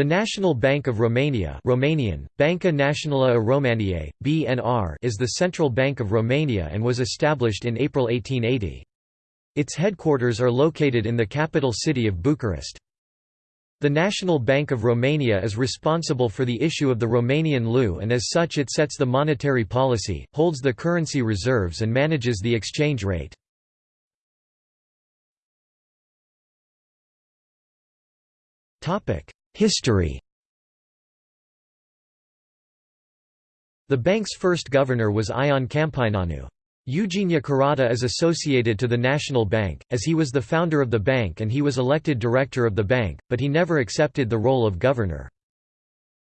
The National Bank of Romania Romanian, Banca Națională a României, BNR is the central bank of Romania and was established in April 1880. Its headquarters are located in the capital city of Bucharest. The National Bank of Romania is responsible for the issue of the Romanian leu and as such it sets the monetary policy, holds the currency reserves and manages the exchange rate. History The bank's first governor was Ion Câmpineanu. Eugeniu Carada is associated to the National Bank, as he was the founder of the bank and he was elected director of the bank, but he never accepted the role of governor.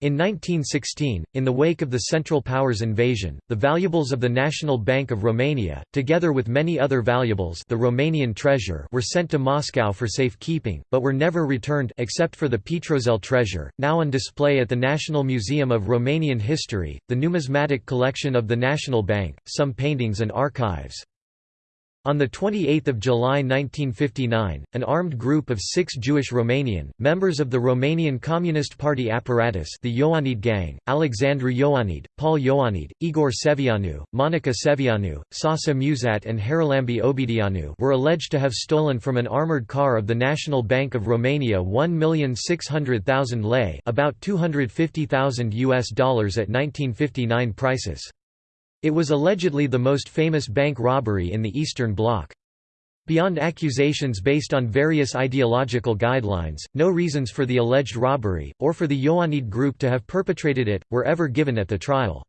In 1916, in the wake of the Central Powers invasion, the valuables of the National Bank of Romania, together with many other valuables the Romanian treasure were sent to Moscow for safekeeping, but were never returned except for the Pietroasele treasure, now on display at the National Museum of Romanian History, the numismatic collection of the National Bank, some paintings and archives. On 28 July 1959, an armed group of six Jewish Romanian, members of the Romanian Communist Party apparatus the Ioanid Gang, Alexandru Ioanid, Paul Ioanid, Igor Sevianu, Monica Sevianu, Sasa Musat and Haralambie Obedeanu were alleged to have stolen from an armoured car of the National Bank of Romania 1,600,000 lei about 250,000 US dollars at 1959 prices. It was allegedly the most famous bank robbery in the Eastern Bloc. Beyond accusations based on various ideological guidelines, no reasons for the alleged robbery, or for the Ioanid group to have perpetrated it, were ever given at the trial.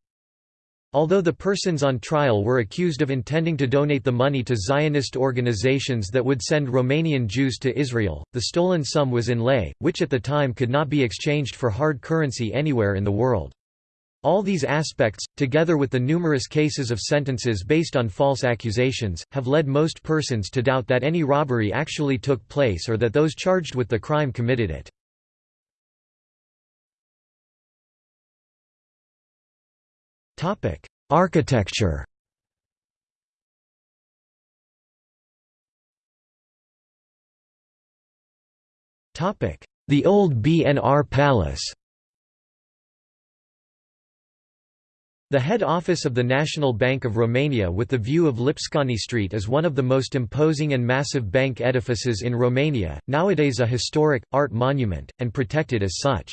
Although the persons on trial were accused of intending to donate the money to Zionist organizations that would send Romanian Jews to Israel, the stolen sum was in lei, which at the time could not be exchanged for hard currency anywhere in the world. All these aspects, together with the numerous cases of sentences based on false accusations, have led most persons to doubt that any robbery actually took place or that those charged with the crime committed it. Architecture The old BNR Palace The head office of the National Bank of Romania with the view of Lipscani Street is one of the most imposing and massive bank edifices in Romania, nowadays a historic, art monument, and protected as such.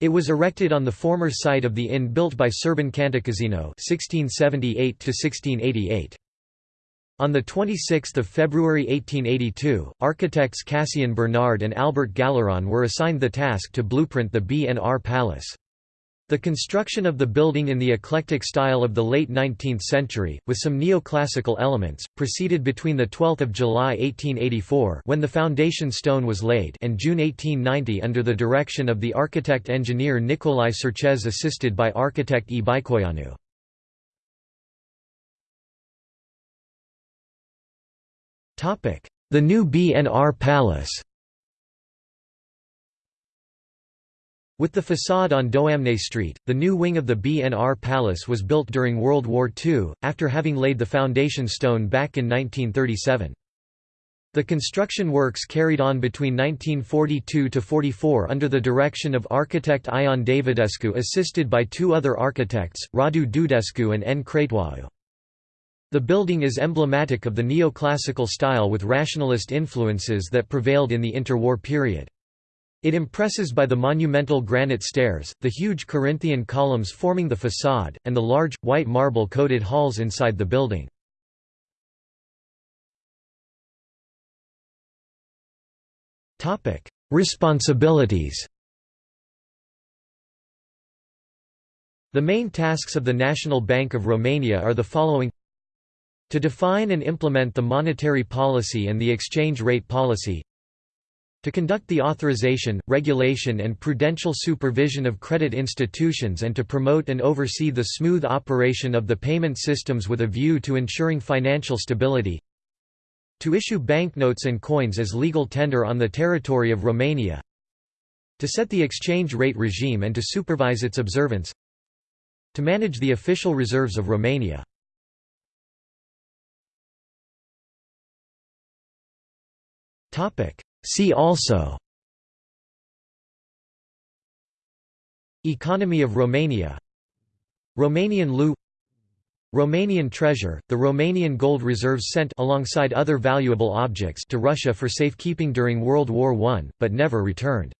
It was erected on the former site of the inn built by Șerban Cantacuzino (1678–1688). On 26 February 1882, architects Cassien Bernard and Albert Galleron were assigned the task to blueprint the BNR Palace. The construction of the building in the eclectic style of the late 19th century, with some neoclassical elements, proceeded between 12 July 1884 when the foundation stone was laid and June 1890 under the direction of the architect-engineer Nicolae Cerchez assisted by architect E. Băicoianu. The new BNR Palace With the façade on Doamnei Street, the new wing of the BNR Palace was built during World War II, after having laid the foundation stone back in 1937. The construction works carried on between 1942–44 under the direction of architect Ion Davidescu assisted by two other architects, Radu Dudescu and N. Cratoiu. The building is emblematic of the neoclassical style with rationalist influences that prevailed in the interwar period. It impresses by the monumental granite stairs, the huge Corinthian columns forming the façade, and the large, white marble-coated halls inside the building. Responsibilities The main tasks of the National Bank of Romania are the following To define and implement the monetary policy and the exchange rate policy to conduct the authorization, regulation and prudential supervision of credit institutions and to promote and oversee the smooth operation of the payment systems with a view to ensuring financial stability to issue banknotes and coins as legal tender on the territory of Romania to set the exchange rate regime and to supervise its observance to manage the official reserves of Romania. Topic See also Economy of Romania Romanian leu Romanian treasure, the Romanian gold reserves sent alongside other valuable objects to Russia for safekeeping during World War I, but never returned.